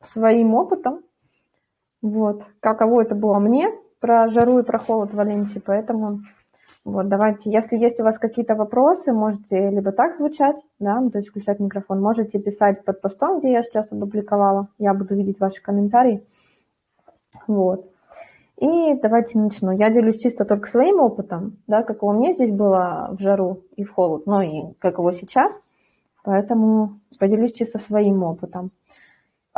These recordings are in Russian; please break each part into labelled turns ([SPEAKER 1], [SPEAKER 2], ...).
[SPEAKER 1] своим опытом, вот, каково это было мне, про жару и про холод в Валенсии, поэтому вот, давайте, если есть у вас какие-то вопросы, можете либо так звучать, да, ну, то есть включать микрофон, можете писать под постом, где я сейчас опубликовала, я буду видеть ваши комментарии, вот. И давайте начну. Я делюсь чисто только своим опытом, да, каково мне здесь было в жару и в холод, но и каково сейчас, поэтому поделюсь чисто своим опытом.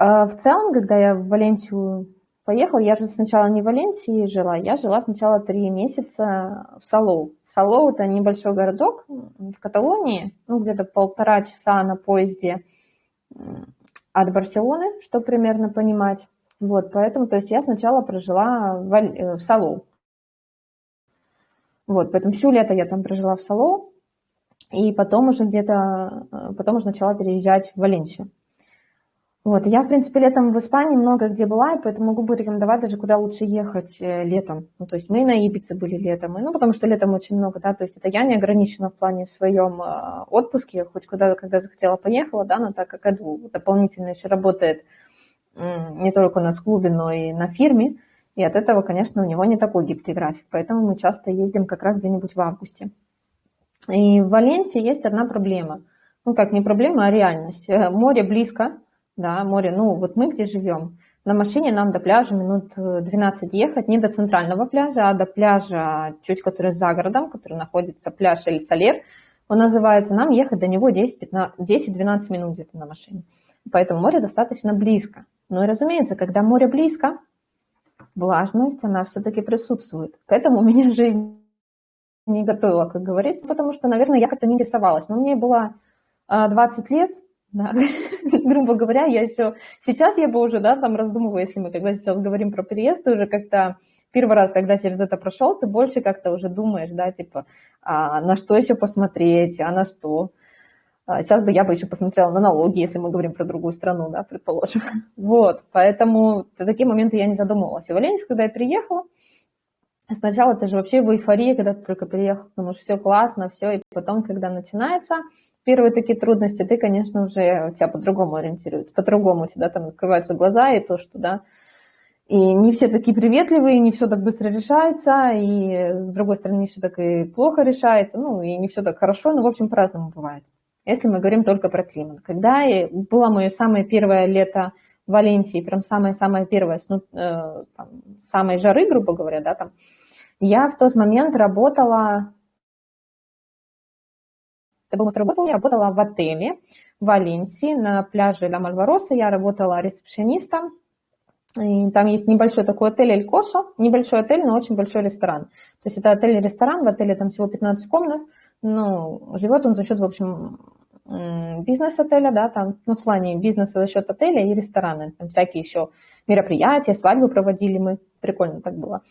[SPEAKER 1] А в целом, когда я в Валенсию поехала, я же сначала не в Валенсии жила, я жила сначала три месяца в Салоу. Салоу – это небольшой городок в Каталонии, ну, где-то полтора часа на поезде от Барселоны, чтобы примерно понимать. Вот, поэтому, то есть я сначала прожила в, э, в Салоу. Вот, поэтому всю лето я там прожила в Салоу, и потом уже где-то, э, потом уже начала переезжать в Валенсию. Вот, я, в принципе, летом в Испании много где была, и поэтому могу порекомендовать даже, куда лучше ехать э, летом. Ну, то есть мы на Ибице были летом, и, ну, потому что летом очень много, да, то есть это я не ограничена в плане в своем э, отпуске, хоть куда, когда захотела, поехала, да, но так как Эду дополнительно еще работает не только у нас в клубе, но и на фирме, и от этого, конечно, у него не такой гибкий график, поэтому мы часто ездим как раз где-нибудь в августе. И в Валенсии есть одна проблема. Ну, как не проблема, а реальность. Э, море близко, да, море, ну вот мы где живем, на машине нам до пляжа минут 12 ехать, не до центрального пляжа, а до пляжа, чуть который за городом, который находится пляж Эль Салер, он называется, нам ехать до него 10-12 минут где-то на машине. Поэтому море достаточно близко. Ну и разумеется, когда море близко, влажность, она все-таки присутствует. К этому меня жизнь не готовила, как говорится, потому что, наверное, я как-то не интересовалась. Но мне было 20 лет, да, грубо говоря, я еще, сейчас я бы уже, да, там раздумываю, если мы когда сейчас говорим про переезд, ты уже как-то первый раз, когда через это прошел, ты больше как-то уже думаешь, да, типа, а на что еще посмотреть, а на что. А сейчас бы я бы еще посмотрела на налоги, если мы говорим про другую страну, да, предположим. Вот, поэтому такие моменты я не задумывалась. И в Валенсию, когда я приехала, сначала ты же вообще в эйфории, когда ты только приехал, что все классно, все, и потом, когда начинается первые такие трудности, ты, конечно, уже тебя по-другому ориентируют, по-другому у тебя там открываются глаза, и то, что, да, и не все такие приветливые, не все так быстро решается, и с другой стороны, не все так и плохо решается, ну, и не все так хорошо, но, в общем, по-разному бывает, если мы говорим только про климат. Когда было мое самое первое лето в Валенсии, прям самое-самое первое, ну, э, там, самой жары, грубо говоря, да, там, я в тот момент работала это был второй год, я работала в отеле в Валенсии на пляже Ла Мальвароса. Я работала ресепшенистом. И там есть небольшой такой отель Эль Косо, небольшой отель, но очень большой ресторан. То есть это отель-ресторан, в отеле там всего 15 комнат, но живет он за счет, в общем, бизнес-отеля, да, там, ну, в плане бизнеса за счет отеля и ресторана. Там всякие еще мероприятия, свадьбы проводили мы, прикольно так было.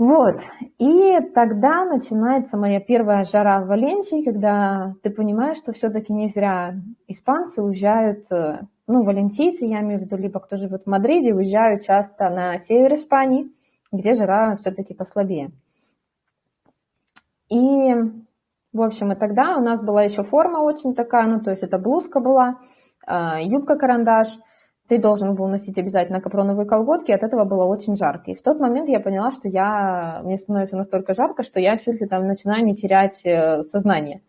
[SPEAKER 1] Вот, и тогда начинается моя первая жара в Валенсии, когда ты понимаешь, что все-таки не зря испанцы уезжают, э, ну, валенсийцы, я имею в виду, либо кто живет в Мадриде, уезжают часто на север Испании, где жара все-таки послабее. И, в общем, и тогда у нас была еще форма очень такая, ну, то есть это блузка была, э, юбка-карандаш – ты должен был носить обязательно капроновые колготки, от этого было очень жарко. И в тот момент я поняла, что я, мне становится настолько жарко, что я чуть ли там начинаю не терять э, сознание.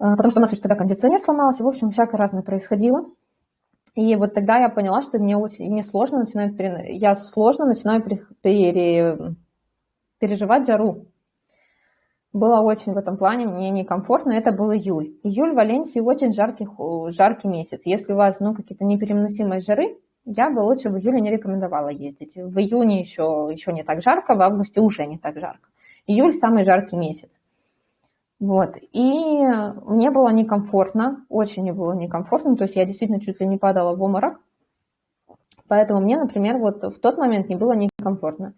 [SPEAKER 1] А, потому что у нас еще тогда кондиционер сломался, в общем, всякое разное происходило. И вот тогда я поняла, что мне очень мне сложно начинаю, я сложно начинаю пере, переживать жару было очень в этом плане мне некомфортно, это был июль. Июль в Валенсии очень жаркий, жаркий месяц. Если у вас ну, какие-то непереносимые жары, я бы лучше в июле не рекомендовала ездить. В июне еще, еще не так жарко, в августе уже не так жарко. Июль самый жаркий месяц. Вот. И мне было некомфортно, очень мне было некомфортно, то есть я действительно чуть ли не падала в обморок. Поэтому мне, например, вот в тот момент не было некомфортно.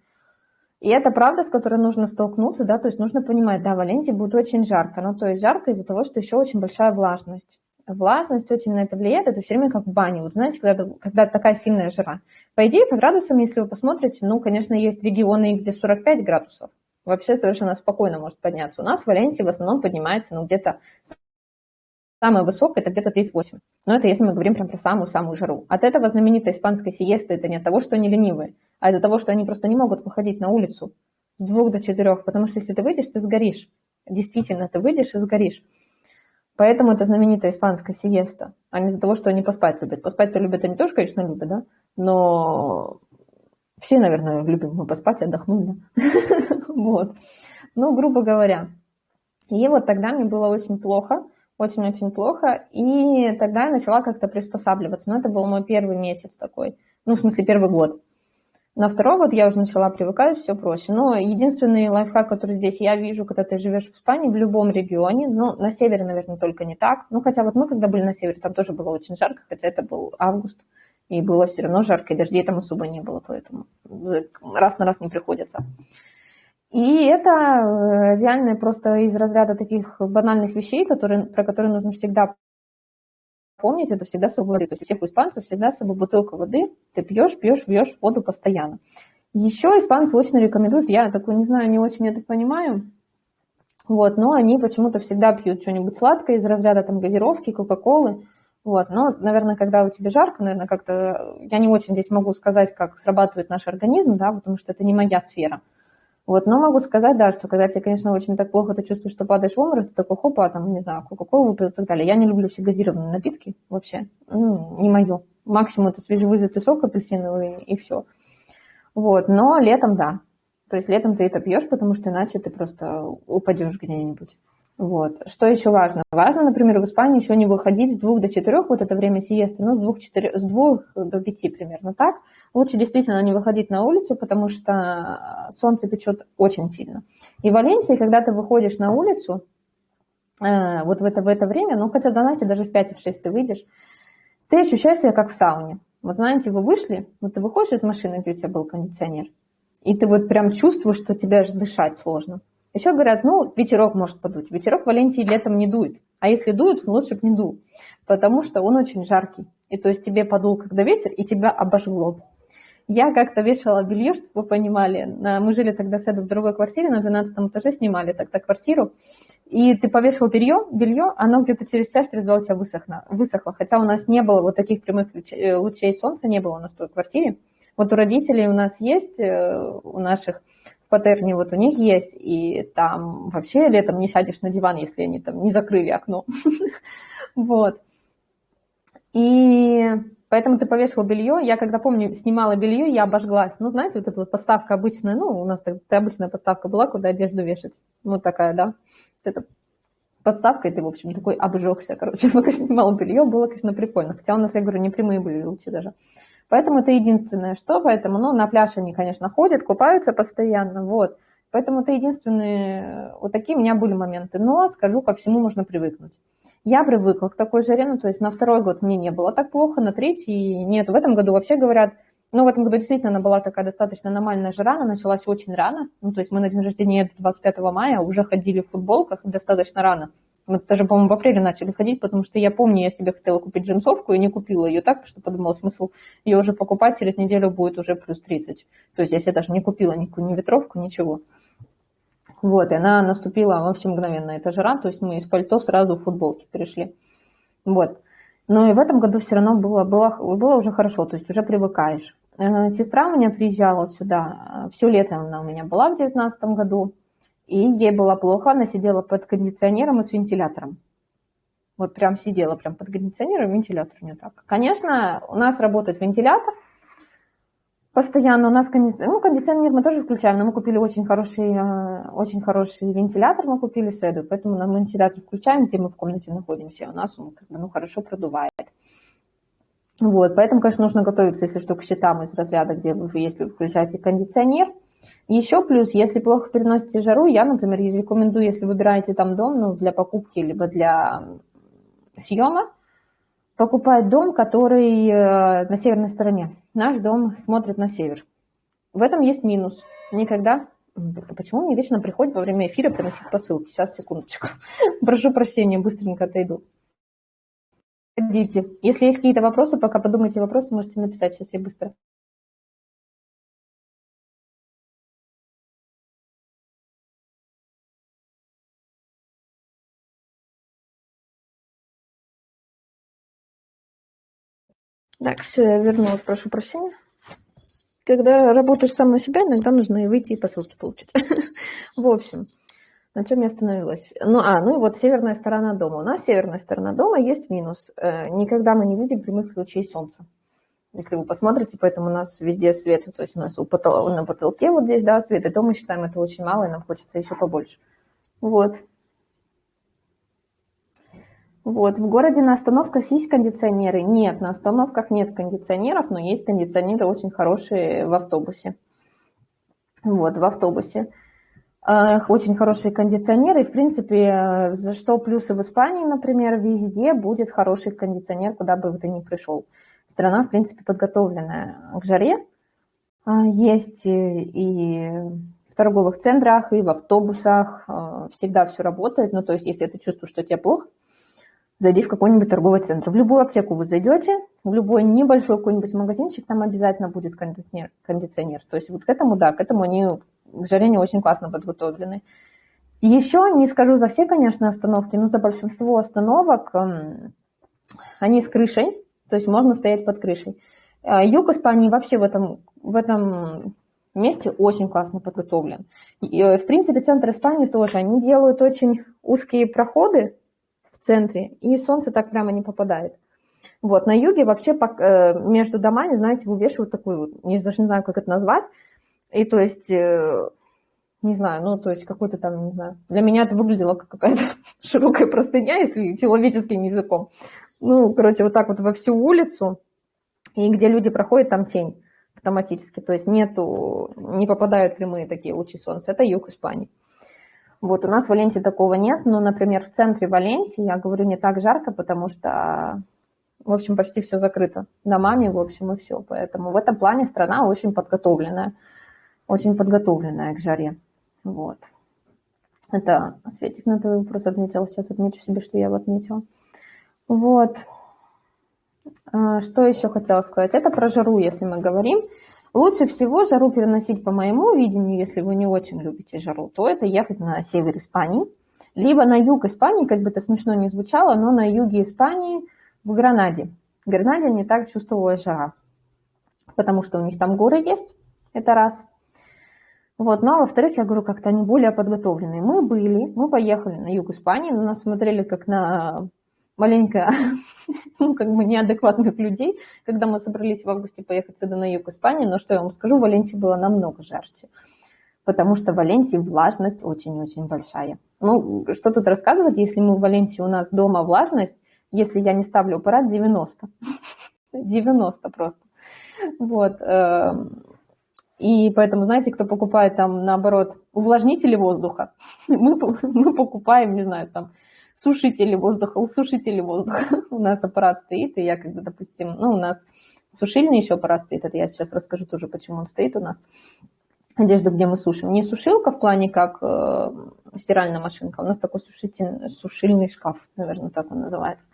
[SPEAKER 1] И это правда, с которой нужно столкнуться, да, то есть нужно понимать, да, в Валенсии будет очень жарко, ну, то есть жарко из-за того, что еще очень большая влажность. Влажность очень на это влияет, это все время как в бане. Вот знаете, когда, когда такая сильная жара. По идее, по градусам, если вы посмотрите, ну, конечно, есть регионы, где 45 градусов. Вообще совершенно спокойно может подняться. У нас в Валенсии в основном поднимается, ну, где-то самая высокая это где-то 38. Но это если мы говорим прям про самую-самую жару. От этого знаменитая испанская сиеста это не от того, что они ленивые, а из-за того, что они просто не могут выходить на улицу с двух до четырех, потому что если ты выйдешь, ты сгоришь. Действительно, ты выйдешь и сгоришь. Поэтому это знаменитая испанская сиеста, а не из-за того, что они поспать любят. Поспать-то любят они тоже, конечно, любят, да? Но все, наверное, любим мы поспать и отдохнуть, да? Вот. Ну, грубо говоря. И вот тогда мне было очень плохо, очень-очень плохо, и тогда я начала как-то приспосабливаться. Но это был мой первый месяц такой, ну, в смысле, первый год. На второй год я уже начала привыкать, все проще. Но единственный лайфхак, который здесь я вижу, когда ты живешь в Испании, в любом регионе, ну, на севере, наверное, только не так. Ну, хотя вот мы, когда были на севере, там тоже было очень жарко, хотя это был август, и было все равно жарко, и дождей там особо не было, поэтому раз на раз не приходится. И это э, реально просто из разряда таких банальных вещей, которые, про которые нужно всегда помнить, это всегда с собой воды. То есть у всех испанцев всегда с собой бутылка воды, ты пьешь, пьешь, пьешь воду постоянно. Еще испанцы очень рекомендуют, я такую не знаю, не очень это понимаю, вот, но они почему-то всегда пьют что-нибудь сладкое из разряда там газировки, кока-колы, вот, но, наверное, когда у тебя жарко, наверное, как-то, я не очень здесь могу сказать, как срабатывает наш организм, да, потому что это не моя сфера, вот, но могу сказать, да, что когда тебе, конечно, очень так плохо, ты чувствуешь, что падаешь в обморок, ты такой, хопа, там, не знаю, кока-колу и так далее. Я не люблю все газированные напитки вообще, ну, не мое. Максимум это свежевыжатый сок апельсиновый и все. Вот, но летом, да. То есть летом ты это пьешь, потому что иначе ты просто упадешь где-нибудь. Вот. Что еще важно? Важно, например, в Испании еще не выходить с двух до четырех, вот это время сиесты, ну, с двух, четыре, с двух до пяти примерно так. Лучше действительно не выходить на улицу, потому что солнце печет очень сильно. И в Валенсии, когда ты выходишь на улицу, э, вот в это, в это время, ну, хотя, знаете, даже в 5 в 6 ты выйдешь, ты ощущаешь себя как в сауне. Вот знаете, вы вышли, вот ты выходишь из машины, где у тебя был кондиционер, и ты вот прям чувствуешь, что тебе дышать сложно. Еще говорят, ну, ветерок может подуть. Ветерок в Валенсии летом не дует. А если дует, лучше бы не дул, потому что он очень жаркий. И то есть тебе подул когда ветер, и тебя обожгло. Я как-то вешала белье, чтобы вы понимали. Мы жили тогда с Эдом в другой квартире, на 12 этаже снимали тогда квартиру. И ты повешал белье, белье, оно где-то через час, через два у тебя высохло, высохло. Хотя у нас не было вот таких прямых э, лучей солнца, не было у нас в той квартире. Вот у родителей у нас есть, э, у наших в Патерне вот у них есть, и там вообще летом не сядешь на диван, если они там не закрыли окно. Вот. И поэтому ты повесил белье. Я, когда помню, снимала белье, я обожглась. Ну, знаете, вот эта вот подставка обычная, ну, у нас обычная подставка была, куда одежду вешать. Вот такая, да. Это подставка, и ты, в общем, такой обжегся. Короче, пока снимала белье, было, конечно, прикольно. Хотя у нас, я говорю, не прямые были лучи даже. Поэтому это единственное, что, поэтому, ну, на пляж они, конечно, ходят, купаются постоянно, вот. Поэтому это единственные, вот такие у меня были моменты. Но, скажу, ко всему можно привыкнуть. Я привыкла к такой жаре, ну, то есть на второй год мне не было так плохо, на третий нет. В этом году вообще говорят, ну, в этом году действительно она была такая достаточно аномальная жара, она началась очень рано. Ну, то есть мы на день рождения 25 мая уже ходили в футболках достаточно рано. Мы даже, по-моему, в апреле начали ходить, потому что я помню, я себе хотела купить джинсовку и не купила ее так, что подумала, смысл ее уже покупать, через неделю будет уже плюс 30. То есть если я даже не купила никакую ни ветровку, ничего. Вот, и она наступила вообще мгновенно, эта жара, то есть мы из пальто сразу в футболке перешли. Вот. Но и в этом году все равно было, было, было уже хорошо, то есть уже привыкаешь. Э, сестра у меня приезжала сюда, все лето она у меня была в 2019 году, и ей было плохо, она сидела под кондиционером и с вентилятором. Вот прям сидела прям под кондиционером, вентилятор не так. Конечно, у нас работает вентилятор, постоянно у нас кондиционер, ну, кондиционер мы тоже включаем, но мы купили очень хороший, э, очень хороший вентилятор, мы купили седу, поэтому мы вентилятор включаем, где мы в комнате находимся, и у нас он как бы, ну, хорошо продувает. Вот, поэтому, конечно, нужно готовиться, если что, к счетам из разряда, где вы, если вы включаете кондиционер – еще плюс, если плохо переносите жару, я, например, рекомендую, если выбираете там дом ну, для покупки, либо для съема, покупать дом, который э, на северной стороне. Наш дом смотрит на север. В этом есть минус. Никогда... Почему мне вечно приходит во время эфира приносить посылки? Сейчас, секундочку. Прошу прощения, быстренько отойду. Ходите. Если есть какие-то вопросы, пока подумайте вопросы, можете написать. Сейчас я быстро. Так, все, я вернулась, прошу прощения. Когда работаешь сам на себя, иногда нужно и выйти и посылки получить. В общем, на чем я остановилась? Ну, а, ну и вот северная сторона дома. У нас северная сторона дома есть минус. Э, никогда мы не видим прямых лучей солнца. Если вы посмотрите, поэтому у нас везде свет, то есть у нас на потолке вот здесь, да, свет, и то мы считаем это очень мало, и нам хочется еще побольше. Вот. Вот, в городе на остановках есть кондиционеры? Нет, на остановках нет кондиционеров, но есть кондиционеры очень хорошие в автобусе. Вот, в автобусе. Очень хорошие кондиционеры. В принципе, за что плюсы в Испании, например, везде будет хороший кондиционер, куда бы ты ни пришел. Страна, в принципе, подготовленная к жаре. А, есть и в торговых центрах, и в автобусах. А, всегда все работает. Ну, то есть, если ты чувствуешь, что тебе плохо, зайди в какой-нибудь торговый центр. В любую аптеку вы зайдете, в любой небольшой какой-нибудь магазинчик, там обязательно будет кондиционер. кондиционер. То есть вот к этому, да, к этому они к жарению очень классно подготовлены. Еще не скажу за все, конечно, остановки, но за большинство остановок эм, они с крышей, то есть можно стоять под крышей. А юг Испании вообще в этом, в этом месте очень классно подготовлен. И, э, в принципе, центр Испании тоже. Они делают очень узкие проходы, центре, и солнце так прямо не попадает. Вот, на юге вообще э, между домами, знаете, вывешивают такую, вот, даже не знаю, как это назвать, и то есть, э, не знаю, ну, то есть какой-то там, не знаю, для меня это выглядело как какая-то широкая простыня, если человеческим языком. Ну, короче, вот так вот во всю улицу, и где люди проходят, там тень автоматически, то есть нету, не попадают прямые такие лучи солнца. Это юг Испании. Вот у нас в Валенсии такого нет, но, например, в центре Валенсии, я говорю, не так жарко, потому что, в общем, почти все закрыто домами, в общем, и все. Поэтому в этом плане страна очень подготовленная, очень подготовленная к жаре. Вот. Это Светик на твой вопрос отметил. Сейчас отмечу себе, что я его отметила. Вот. А, что еще хотела сказать? Это про жару, если мы говорим. Лучше всего жару переносить, по моему видению, если вы не очень любите жару, то это ехать на север Испании, либо на юг Испании, как бы это смешно не звучало, но на юге Испании в Гранаде. В Гранаде не так чувствовалась жара, потому что у них там горы есть, это раз. Вот, ну а во-вторых, я говорю, как-то они более подготовленные. Мы были, мы поехали на юг Испании, на нас смотрели как на маленько, ну, как бы неадекватных людей, когда мы собрались в августе поехать сюда на юг Испании, но что я вам скажу, в Валенсии было намного жарче, потому что в Валенсии влажность очень-очень большая. Ну, что тут рассказывать, если мы в Валенсии, у нас дома влажность, если я не ставлю аппарат, 90. 90 просто. Вот. Эм, и поэтому, знаете, кто покупает там, наоборот, увлажнители воздуха, мы, мы покупаем, не знаю, там, сушители воздуха, усушители воздуха. у нас аппарат стоит, и я когда, допустим, ну, у нас сушильный еще аппарат стоит, это я сейчас расскажу тоже, почему он стоит у нас. Одежду, где мы сушим. Не сушилка в плане как э, стиральная машинка, у нас такой сушитель, сушильный шкаф, наверное, так он называется.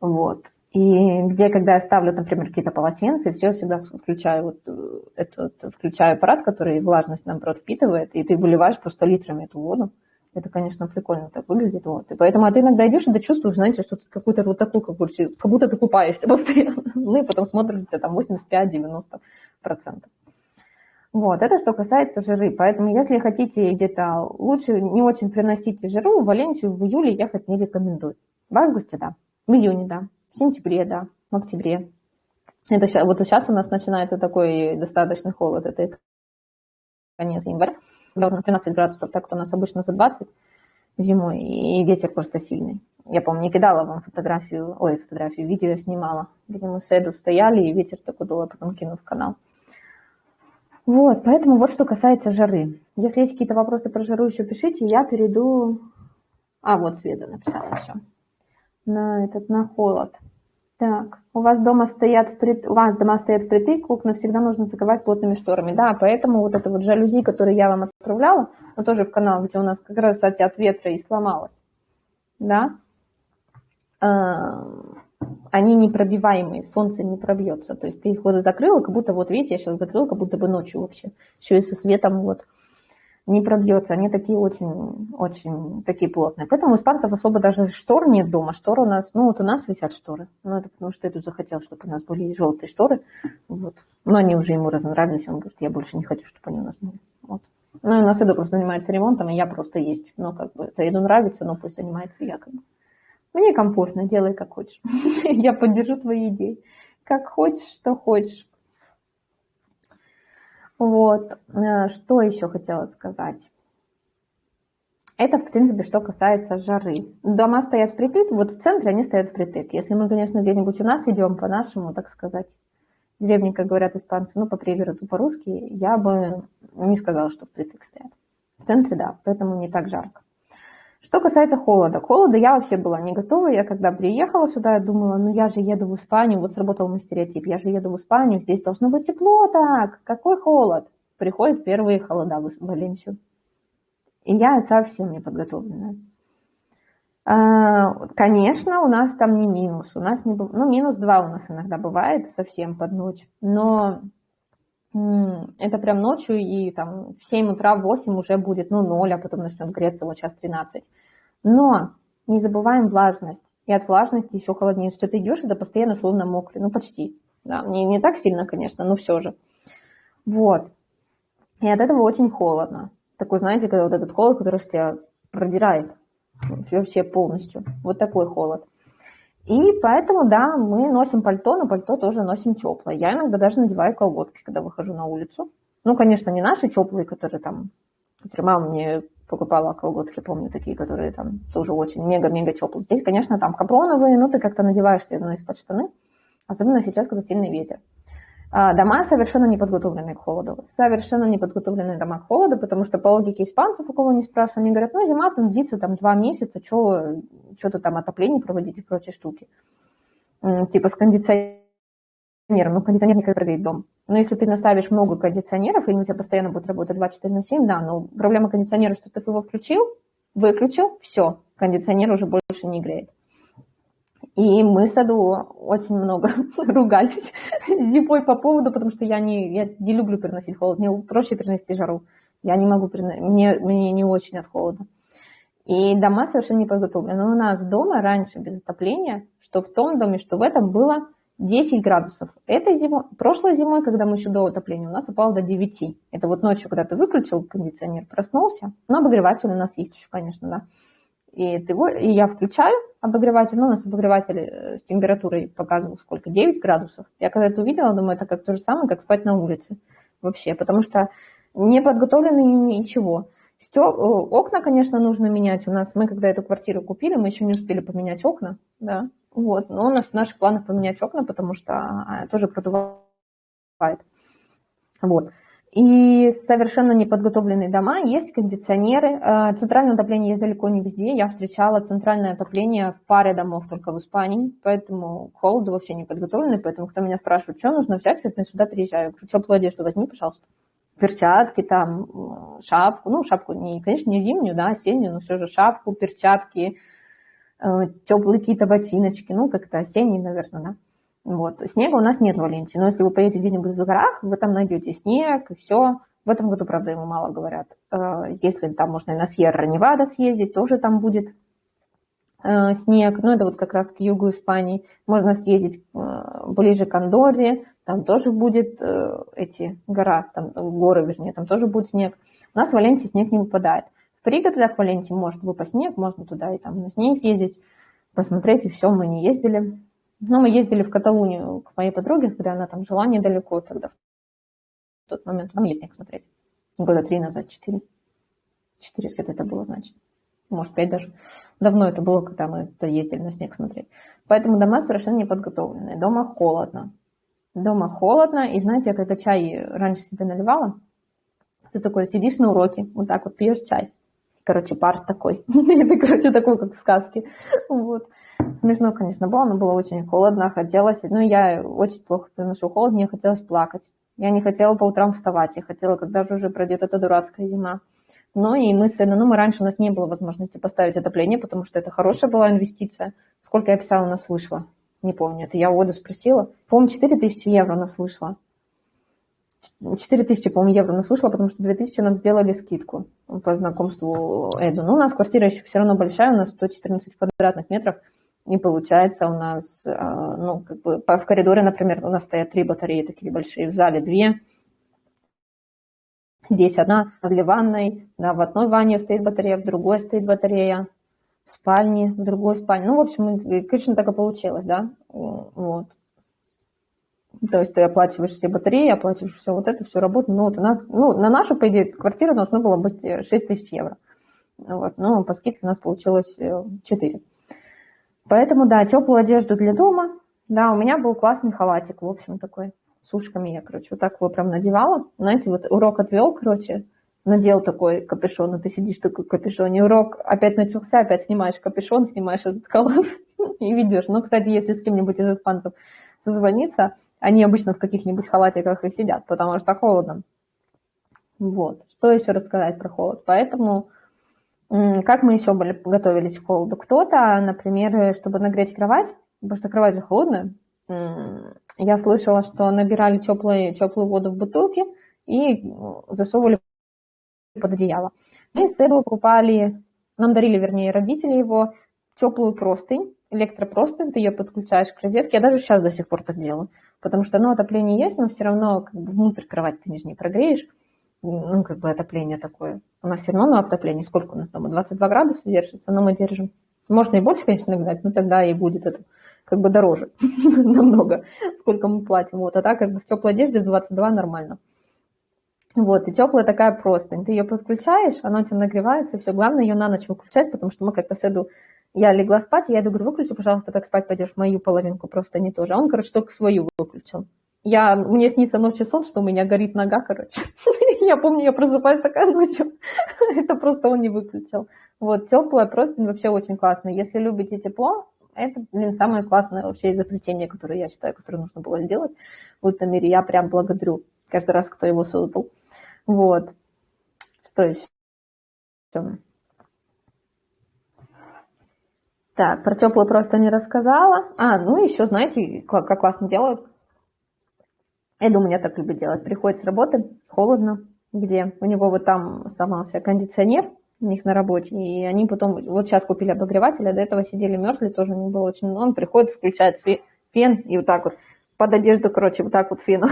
[SPEAKER 1] Вот. И где, когда я ставлю, например, какие-то полотенца, все, я всегда включаю вот э, этот, включаю аппарат, который влажность, наоборот, впитывает, и ты выливаешь просто литрами эту воду. Это, конечно, прикольно так выглядит. Вот. И поэтому а ты иногда идешь, и чувствуешь, знаете, что ты какой-то вот такой, как, будто, как будто ты купаешься постоянно. Ну и потом смотришь, у там 85-90%. Вот, это что касается жиры. Поэтому, если хотите где-то лучше не очень приносите жиру, в Валенсию в июле ехать не рекомендую. В августе, да. В июне, да. В сентябре, да. В октябре. Это сейчас, вот сейчас у нас начинается такой достаточный холод. Это конец января когда у нас 13 градусов, так что у нас обычно за 20 зимой, и ветер просто сильный. Я, помню, не кидала вам фотографию, ой, фотографию, видео снимала, где мы с Эду стояли, и ветер такой дул, а потом кину в канал. Вот, поэтому вот что касается жары. Если есть какие-то вопросы про жару, еще пишите, я перейду... А, вот Света написала еще. На этот, на холод. Так, у вас дома стоят вприт... у вас дома стоят впритык, окна всегда нужно закрывать плотными шторами. Да, поэтому вот это вот жалюзи, которые я вам отправляла, но тоже в канал, где у нас как раз, кстати, от ветра и сломалось, да, а, они непробиваемые, солнце не пробьется. То есть ты их вот закрыла, как будто вот, видите, я сейчас закрыла, как будто бы ночью вообще, еще и со светом вот. Не пробьется. Они такие очень, очень такие плотные. Поэтому у испанцев особо даже штор нет дома. Шторы у нас, ну вот у нас висят шторы. Ну это потому что я тут захотел, чтобы у нас были желтые шторы. Вот. Но они уже ему разонравились. Он говорит, я больше не хочу, чтобы они у нас были. Вот. Ну и у нас Эду просто занимается ремонтом, и я просто есть. Ну как бы это Эду нравится, но пусть занимается я как бы. Мне комфортно, делай как хочешь. я поддержу твои идеи. Как хочешь, что хочешь. Вот, э, что еще хотела сказать. Это, в принципе, что касается жары. Дома стоят впритык, вот в центре они стоят впритык. Если мы, конечно, где-нибудь у нас идем по нашему, так сказать, деревне, как говорят испанцы, ну, по пригороду, по-русски, я бы не сказала, что впритык стоят. В центре, да, поэтому не так жарко. Что касается холода. К холоду я вообще была не готова. Я когда приехала сюда, я думала, ну я же еду в Испанию, вот сработал мой стереотип, я же еду в Испанию, здесь должно быть тепло так, какой холод. Приходят первые холода в Валенсию. И я совсем не подготовленная. А, конечно, у нас там не минус. У нас не, ну, минус 2 у нас иногда бывает совсем под ночь. Но это прям ночью, и там в 7 утра, в 8 уже будет, ну, 0, а потом начнет греться, вот сейчас 13. Но не забываем влажность. И от влажности еще холоднее. Что ты идешь, это постоянно словно мокрый. Ну, почти. Да, не, не так сильно, конечно, но все же. Вот. И от этого очень холодно. Такой, знаете, когда вот этот холод, который тебя продирает вообще полностью. Вот такой холод. И поэтому, да, мы носим пальто, но пальто тоже носим теплое. Я иногда даже надеваю колготки, когда выхожу на улицу. Ну, конечно, не наши теплые, которые там, которые мама мне покупала колготки, помню, такие, которые там тоже очень мега-мега теплые. Здесь, конечно, там капроновые, но ты как-то надеваешь себе на их под штаны, особенно сейчас, когда сильный ветер. А, дома совершенно не подготовлены к холоду. Совершенно не подготовленные дома к холоду, потому что по логике испанцев, у кого не спрашиваю, они говорят, ну, зима там длится там два месяца, что-то там отопление проводить и прочие штуки. Типа с кондиционером. Ну, кондиционер не прогреет дом. Но если ты наставишь много кондиционеров, и у тебя постоянно будут работать 24 на 7, да, но проблема кондиционера, что ты его включил, выключил, все, кондиционер уже больше не греет. И мы с Аду очень много ругались зимой по поводу, потому что я не, я не люблю переносить холод. Мне проще перенести жару. Я не могу мне, мне не очень от холода. И дома совершенно не подготовлены. Но у нас дома раньше без отопления, что в том доме, что в этом было 10 градусов. Этой зимой, прошлой зимой, когда мы еще до отопления, у нас упало до 9. Это вот ночью, когда ты выключил кондиционер, проснулся. Но обогреватель у нас есть еще, конечно, да. И, ты, и я включаю обогреватель, ну, у нас обогреватель э, с температурой показывал сколько, 9 градусов. Я когда это увидела, думаю, это как то же самое, как спать на улице вообще, потому что не подготовлены ничего. Стё... Э, окна, конечно, нужно менять. У нас, мы когда эту квартиру купили, мы еще не успели поменять окна, да, вот, но у нас в наших планах поменять окна, потому что а, тоже продувает. Вот и совершенно неподготовленные дома, есть кондиционеры. Э, центральное отопление есть далеко не везде. Я встречала центральное отопление в паре домов только в Испании, поэтому к холоду вообще не подготовлены. Поэтому, кто меня спрашивает, что нужно взять, когда я сюда приезжаю, я говорю, теплую одежду возьми, пожалуйста. Перчатки, там, шапку, ну, шапку, не, конечно, не зимнюю, да, осеннюю, но все же шапку, перчатки, э, теплые какие-то ботиночки, ну, как-то осенние, наверное, да. Вот. Снега у нас нет в Валенсии, но если вы поедете где-нибудь в горах, вы там найдете снег и все. В этом году, правда, ему мало говорят. Э, если там можно и на Сьерра-Невада съездить, тоже там будет э, снег. Ну, это вот как раз к югу Испании. Можно съездить ближе к Андорре, там тоже будет эти гора, там горы, вернее, там тоже будет снег. У нас в Валенсии снег не выпадает. В пригородах Валенсии может выпасть снег, можно туда и там на снег съездить, посмотреть, и все, мы не ездили. Но мы ездили в Каталунию к моей подруге, когда она там жила недалеко тогда. В тот момент там есть снег смотреть. Года три назад, четыре. Четыре лет это было, значит. Может, пять даже. Давно это было, когда мы туда ездили на снег смотреть. Поэтому дома совершенно не подготовленные. Дома холодно. Дома холодно. И знаете, я когда чай раньше себе наливала, ты такой сидишь на уроке, вот так вот пьешь чай. Короче, пар такой. Это, короче, такой, как в сказке. Вот. Смешно, конечно, было, но было очень холодно, хотелось, ну, я очень плохо переношу холод, мне хотелось плакать. Я не хотела по утрам вставать, я хотела, когда же уже пройдет эта дурацкая зима. Ну и мы с ну, мы раньше у нас не было возможности поставить отопление, потому что это хорошая была инвестиция. Сколько я писала, у нас вышло? Не помню, это я воду спросила. По-моему, 4 тысячи евро у нас вышло. 4 тысячи, по-моему, евро у нас вышло, потому что 2 тысячи нам сделали скидку по знакомству Эду. Но у нас квартира еще все равно большая, у нас 114 квадратных метров, и получается у нас, а, ну, как бы в коридоре, например, у нас стоят три батареи такие большие, в зале две, здесь одна возле ванной, да, в одной ванне стоит батарея, в другой стоит батарея, в спальне, в другой спальне. Ну, в общем, конечно, так и получилось, да, вот. То есть ты оплачиваешь все батареи, оплачиваешь все вот это, все работу. Ну, вот у нас, ну, на нашу, по идее, квартиру должно было быть 6 э, тысяч евро. Вот, но по скидке у нас получилось 4. Э, Поэтому, да, теплую одежду для дома. Да, у меня был классный халатик, в общем, такой, с ушками я, короче, вот так его прям надевала. Знаете, вот урок отвел, короче, надел такой капюшон, и ты сидишь такой капюшон, и урок опять начался, опять снимаешь капюшон, снимаешь этот халат и ведешь. Ну, кстати, если с кем-нибудь из испанцев созвониться, они обычно в каких-нибудь халатиках и сидят, потому что холодно. Вот. Что еще рассказать про холод? Поэтому как мы еще были, готовились к холоду? Кто-то, например, чтобы нагреть кровать, потому что кровать же холодная, я слышала, что набирали теплую, теплую воду в бутылки и засовывали под одеяло. Мы с Эду покупали, нам дарили, вернее, родители его, теплую простынь, электропростынь, ты ее подключаешь к розетке. Я даже сейчас до сих пор так делаю, потому что, ну, отопление есть, но все равно как бы внутрь кровати ты не прогреешь ну, как бы отопление такое. У нас все равно на отопление, сколько у нас дома, 22 градуса держится, но мы держим. Можно и больше, конечно, нагнать, но тогда и будет это как бы дороже намного, сколько мы платим. Вот, а так как бы в теплой одежде 22 нормально. Вот, и теплая такая простынь. Ты ее подключаешь, она у тебя нагревается, все. Главное ее на ночь выключать, потому что мы как-то с. Я легла спать, я иду, говорю, выключи, пожалуйста, как спать пойдешь, мою половинку просто не тоже. А он, короче, только свою выключил. Я, мне снится ночью сон, что у меня горит нога, короче. я помню, я просыпаюсь такая ночью. это просто он не выключил. Вот, теплое просто вообще очень классно. Если любите тепло, это, блин, самое классное вообще изобретение, которое я считаю, которое нужно было сделать в этом мире. Я прям благодарю каждый раз, кто его создал. Вот. Что еще? Так, про теплую просто не рассказала. А, ну еще, знаете, как классно делают Эда у меня так любит делать. Приходит с работы, холодно, где у него вот там сломался кондиционер у них на работе, и они потом, вот сейчас купили обогреватель, а до этого сидели, мерзли, тоже не было очень, он приходит, включает фен и вот так вот под одежду, короче, вот так вот феном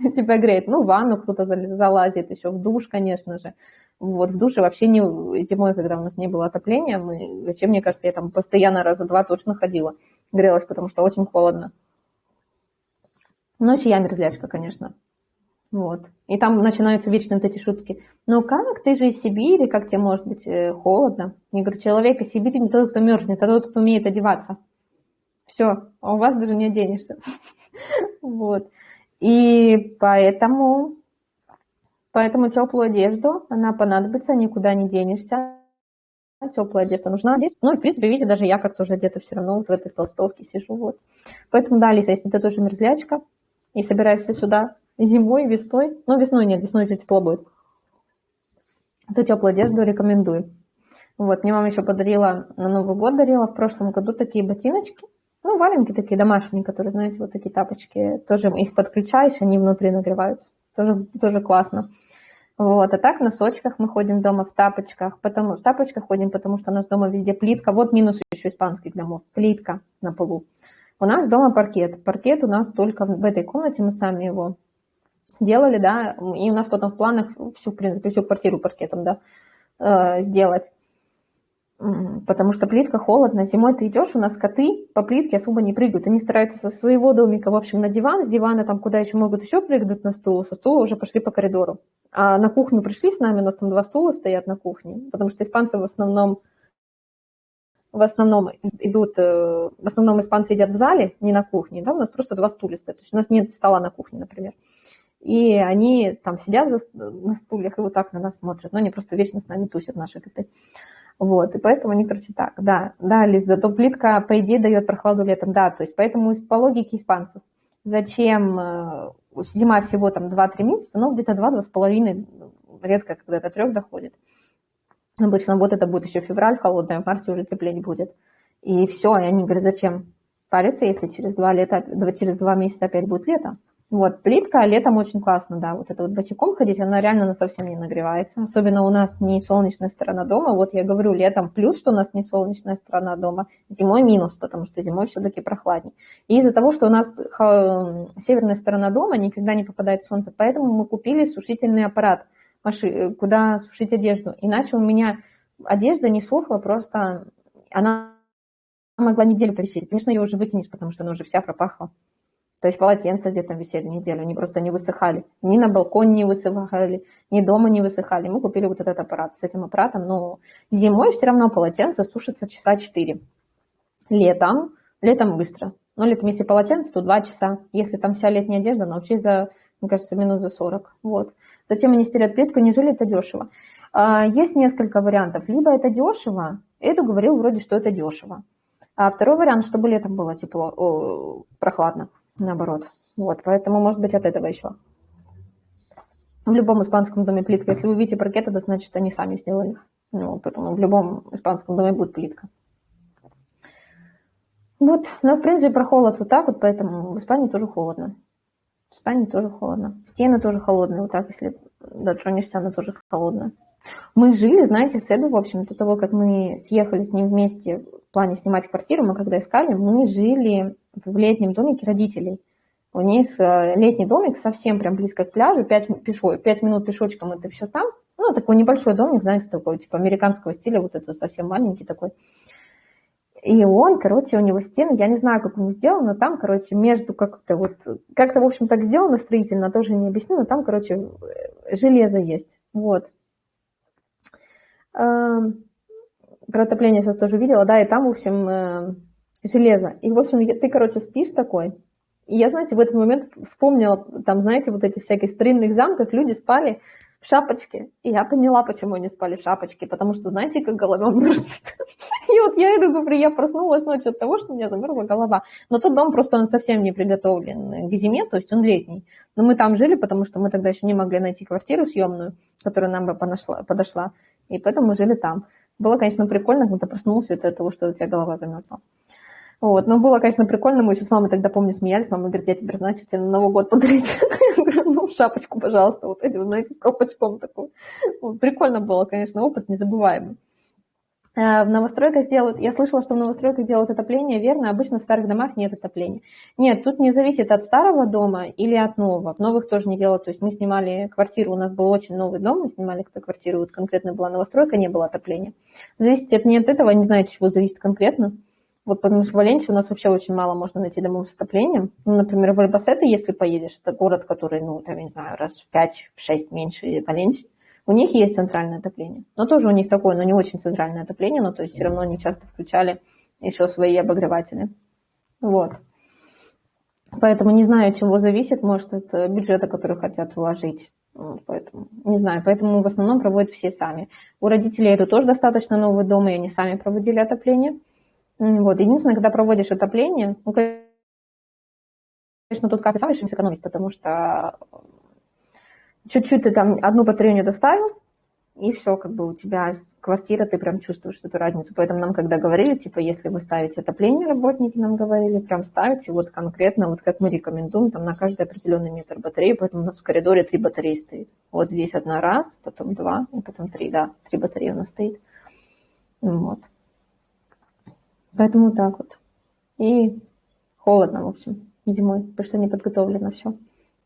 [SPEAKER 1] себя греет. Ну, в ванну кто-то залазит, еще в душ, конечно же. Вот в душе вообще не зимой, когда у нас не было отопления, мы, зачем, мне кажется, я там постоянно раза два точно ходила, грелась, потому что очень холодно. Ночью я мерзлячка, конечно. Вот. И там начинаются вечные вот эти шутки. Ну как, ты же из Сибири, как тебе может быть э, холодно? Я говорю, человек из Сибири не тот, кто мерзнет, а тот, кто умеет одеваться. Все, а у вас даже не оденешься. Вот. И поэтому, поэтому теплую одежду, она понадобится, никуда не денешься. Теплая одежда нужна здесь. Ну, в принципе, видите, даже я как тоже одета все равно вот в этой толстовке сижу. Вот. Поэтому, да, Алиса, если ты тоже мерзлячка, и собираешься сюда зимой, весной, ну, весной нет, весной здесь тепло будет, то теплую одежду рекомендую. Вот, мне мама еще подарила, на Новый год дарила в прошлом году такие ботиночки, ну, валенки такие домашние, которые, знаете, вот такие тапочки, тоже их подключаешь, они внутри нагреваются, тоже, тоже классно. Вот, а так в носочках мы ходим дома, в тапочках, потому, в тапочках ходим, потому что у нас дома везде плитка, вот минус еще испанских домов, плитка на полу. У нас дома паркет. Паркет у нас только в этой комнате, мы сами его делали, да, и у нас потом в планах всю, в принципе, всю квартиру паркетом, да, э, сделать. Потому что плитка холодно, зимой ты идешь, у нас коты по плитке особо не прыгают. Они стараются со своего домика, в общем, на диван, с дивана там куда еще могут еще прыгнуть на стул, со стула уже пошли по коридору. А на кухню пришли с нами, у нас там два стула стоят на кухне, потому что испанцы в основном в основном идут, э, в основном испанцы едят в зале, не на кухне, да, у нас просто два стуля стоят, то есть у нас нет стола на кухне, например. И они там сидят за, на стульях и вот так на нас смотрят, но они просто вечно с нами тусят, наши коты. Вот, и поэтому они, короче, да, да, Лиз, зато плитка, по идее, дает прохладу летом, да, то есть поэтому по логике испанцев, зачем э, зима всего там 2-3 месяца, ну, где-то 2-2,5, редко когда-то 3 доходит. Обычно вот это будет еще февраль холодный, а в марте уже теплее будет. И все, и они говорят, зачем париться, если через два, лета, через два месяца опять будет лето? Вот, плитка летом очень классно, да, вот это вот босиком ходить, она реально на совсем не нагревается. Особенно у нас не солнечная сторона дома. Вот я говорю, летом плюс, что у нас не солнечная сторона дома, зимой минус, потому что зимой все-таки прохладнее. И из-за того, что у нас северная сторона дома никогда не попадает солнце, поэтому мы купили сушительный аппарат, куда сушить одежду. Иначе у меня одежда не сохла, просто она могла неделю повисеть. Конечно, ее уже выкинешь, потому что она уже вся пропахла. То есть полотенца где-то висели неделю, они просто не высыхали. Ни на балконе не высыхали, ни дома не высыхали. Мы купили вот этот аппарат. С этим аппаратом, но зимой все равно полотенце сушится часа 4. Летом, летом быстро. Но летом, если полотенце, то 2 часа. Если там вся летняя одежда, научись за, мне кажется, минут за 40. Вот. Зачем они стелят плитку? Неужели это дешево? А, есть несколько вариантов. Либо это дешево, Эду говорил вроде, что это дешево. А второй вариант, чтобы летом было тепло, о, прохладно наоборот. Вот, поэтому, может быть, от этого еще. В любом испанском доме плитка. Если вы видите паркет, это значит, они сами сделали. Ну, поэтому в любом испанском доме будет плитка. Вот, но в принципе про холод вот так вот, поэтому в Испании тоже холодно. В Испании тоже холодно. Стены тоже холодные, вот так, если дотронешься, она тоже холодная. Мы жили, знаете, с Эду, в общем, до того, как мы съехали с ним вместе в плане снимать квартиру, мы когда искали, мы жили в летнем домике родителей. У них э, летний домик совсем прям близко к пляжу, 5, пешо, 5 минут пешочком это все там. Ну, такой небольшой домик, знаете, такой, типа американского стиля, вот это совсем маленький такой. И он, короче, у него стены, я не знаю, как он сделал, но там, короче, между как-то вот, как-то, в общем, так сделано строительно, тоже не объясню, но там, короче, железо есть. Вот. Эм, про отопление сейчас тоже видела, да, и там, в общем, э, железо. И, в общем, ты, короче, спишь такой. И я, знаете, в этот момент вспомнила, там, знаете, вот эти всякие старинных замках люди спали в шапочке. И я поняла, почему они спали в шапочке, потому что, знаете, как голова мерзнет. И вот я иду, говорю, я проснулась ночью от того, что у меня замерзла голова. Но тот дом просто он совсем не приготовлен к зиме, то есть он летний. Но мы там жили, потому что мы тогда еще не могли найти квартиру съемную, которая нам бы подошла и поэтому мы жили там. Было, конечно, прикольно, когда проснулся от того, что у тебя голова замерзла. Вот, но было, конечно, прикольно. Мы еще с мамой тогда, помню, смеялись. Мама говорит, я теперь знаю, что тебе на Новый год подарить. Я говорю, ну, шапочку, пожалуйста, вот эти, знаете, с колпачком такой. Вот, прикольно было, конечно, опыт незабываемый. Э, в новостройках делают, я слышала, что в новостройках делают отопление, верно, обычно в старых домах нет отопления. Нет, тут не зависит от старого дома или от нового. В новых тоже не делают, то есть мы снимали квартиру, у нас был очень новый дом, мы снимали эту квартиру, вот конкретно была новостройка, не было отопления. Зависит от, не от этого, не знаю, чего зависит конкретно. Вот потому что в Валенсии у нас вообще очень мало можно найти домов с отоплением. Ну, например, в Альбасете, если поедешь, это город, который, ну, там, я не знаю, раз в 5-6 меньше Валенсии, у них есть центральное отопление, но тоже у них такое, но не очень центральное отопление, но то есть все равно они часто включали еще свои обогреватели. Вот. Поэтому не знаю, от чего зависит, может, это бюджета, который хотят вложить. поэтому не знаю, поэтому в основном проводят все сами. У родителей это тоже достаточно новый дом, и они сами проводили отопление. Вот. Единственное, когда проводишь отопление, ну, конечно, тут как-то сам решим сэкономить, потому что чуть-чуть ты там одну батарею доставил, и все, как бы у тебя квартира, ты прям чувствуешь эту разницу. Поэтому нам, когда говорили, типа, если вы ставите отопление, работники нам говорили, прям ставите вот конкретно, вот как мы рекомендуем, там на каждый определенный метр батареи, поэтому у нас в коридоре три батареи стоит. Вот здесь одна раз, потом два, и потом три, да, три батареи у нас стоит. Вот. Поэтому так вот. И холодно, в общем, зимой, потому что не подготовлено все.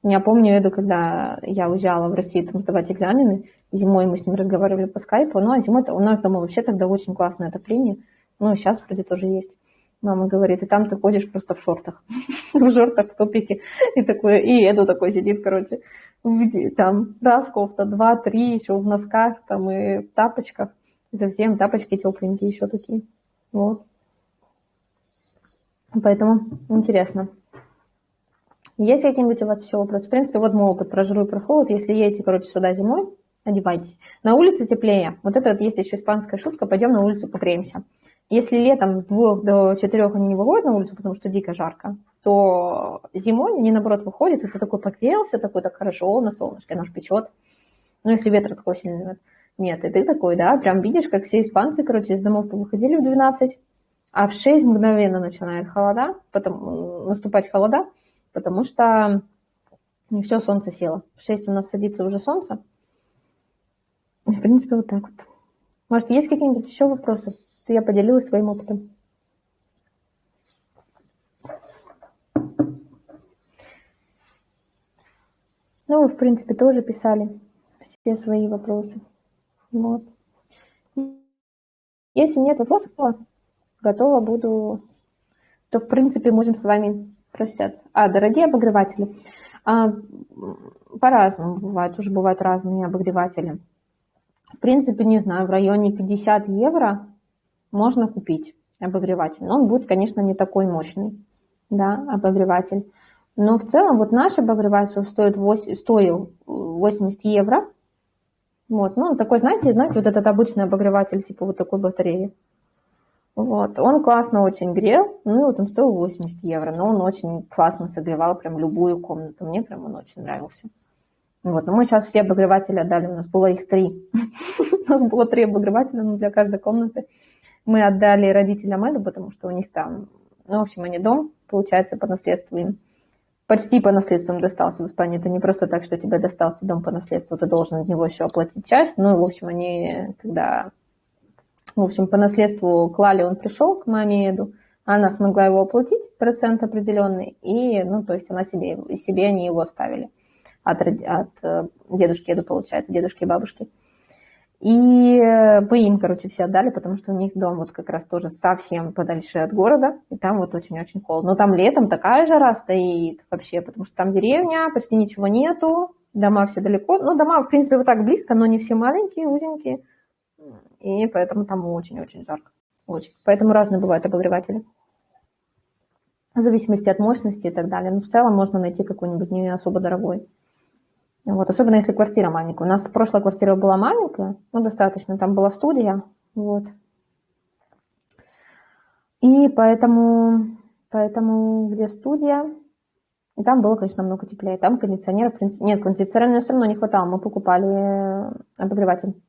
[SPEAKER 1] Я помню Эду, когда я уезжала в Россию там, сдавать экзамены, зимой мы с ним разговаривали по скайпу, ну а зимой у нас дома вообще тогда очень классное отопление, ну сейчас вроде тоже есть. Мама говорит, и там ты ходишь просто в шортах, в шортах, в топике, и такой, и Эду такой сидит, короче, там раз кофта, два, три, еще в носках, там и в тапочках, совсем тапочки тепленькие еще такие, вот. Поэтому интересно. Есть какие-нибудь у вас еще вопросы? В принципе, вот мой опыт про жару и про холод. Если едете, короче, сюда зимой, одевайтесь. На улице теплее. Вот это вот есть еще испанская шутка. Пойдем на улицу погреемся. Если летом с двух до четырех они не выходят на улицу, потому что дико жарко, то зимой они, наоборот, выходят, и ты такой погрелся, такой так хорошо, на солнышке, наш печет. Ну, если ветер такой сильный. Нет, и ты такой, да, прям видишь, как все испанцы, короче, из домов выходили в 12, а в 6 мгновенно начинает холода, потом наступать холода, потому что все, солнце село. В 6 у нас садится уже солнце. В принципе, вот так вот. Может, есть какие-нибудь еще вопросы? Я поделилась своим опытом. Ну, вы, в принципе, тоже писали все свои вопросы. Вот. Если нет вопросов, то готова буду, то, в принципе, можем с вами прощаться. А, дорогие обогреватели, а, по-разному бывает, уже бывают разные обогреватели. В принципе, не знаю, в районе 50 евро можно купить обогреватель. Но он будет, конечно, не такой мощный, да, обогреватель. Но в целом вот наш обогреватель стоит 8, стоил 80 евро. Вот, ну, такой, знаете, знаете, вот этот обычный обогреватель, типа вот такой батареи. Вот, он классно очень грел, ну, вот он стоил 80 евро, но он очень классно согревал прям любую комнату, мне прям он очень нравился. Вот, но мы сейчас все обогреватели отдали, у нас было их три. У нас было три обогревателя для каждой комнаты. Мы отдали родителям Эду, потому что у них там, ну, в общем, они дом, получается, по наследству им почти по наследству им достался в Испании. Это не просто так, что тебе достался дом по наследству, ты должен от него еще оплатить часть. Ну, в общем, они, когда в общем, по наследству клали, он пришел к маме Эду, она смогла его оплатить, процент определенный, и, ну, то есть она себе, себе они его оставили от, от э, дедушки Эду, получается, дедушки и бабушки. И мы им, короче, все отдали, потому что у них дом вот как раз тоже совсем подальше от города, и там вот очень-очень холодно. Но там летом такая жара стоит вообще, потому что там деревня, почти ничего нету, дома все далеко. Ну, дома, в принципе, вот так близко, но не все маленькие, узенькие и поэтому там очень-очень жарко. Очень. Поэтому разные бывают обогреватели. В зависимости от мощности и так далее. Но в целом можно найти какой-нибудь не особо дорогой. Вот, особенно если квартира маленькая. У нас прошлая квартира была маленькая, ну, достаточно, там была студия, вот. И поэтому, поэтому где студия, и там было, конечно, намного теплее. Там кондиционера, в принципе, нет, кондиционера все равно не хватало, мы покупали обогреватель.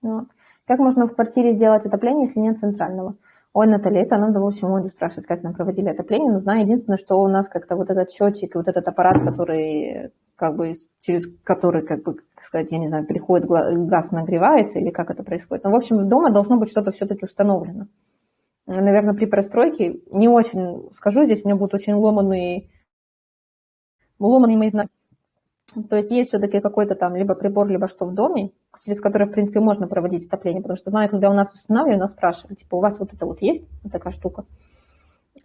[SPEAKER 1] Вот. Как можно в квартире сделать отопление, если нет центрального? Ой, Наталья, это надо, в общем, Моду спрашивать, как нам проводили отопление. Но знаю единственное, что у нас как-то вот этот счетчик вот этот аппарат, который как бы через который, как бы, как сказать, я не знаю, приходит газ нагревается или как это происходит. Но, в общем, дома должно быть что-то все-таки установлено. Наверное, при простройке не очень, скажу здесь, у меня будут очень ломанные, ломанные мои знания то есть есть все-таки какой-то там либо прибор, либо что в доме, через который, в принципе, можно проводить отопление, потому что знаю, когда у нас устанавливали, нас спрашивали, типа, у вас вот это вот есть, вот такая штука.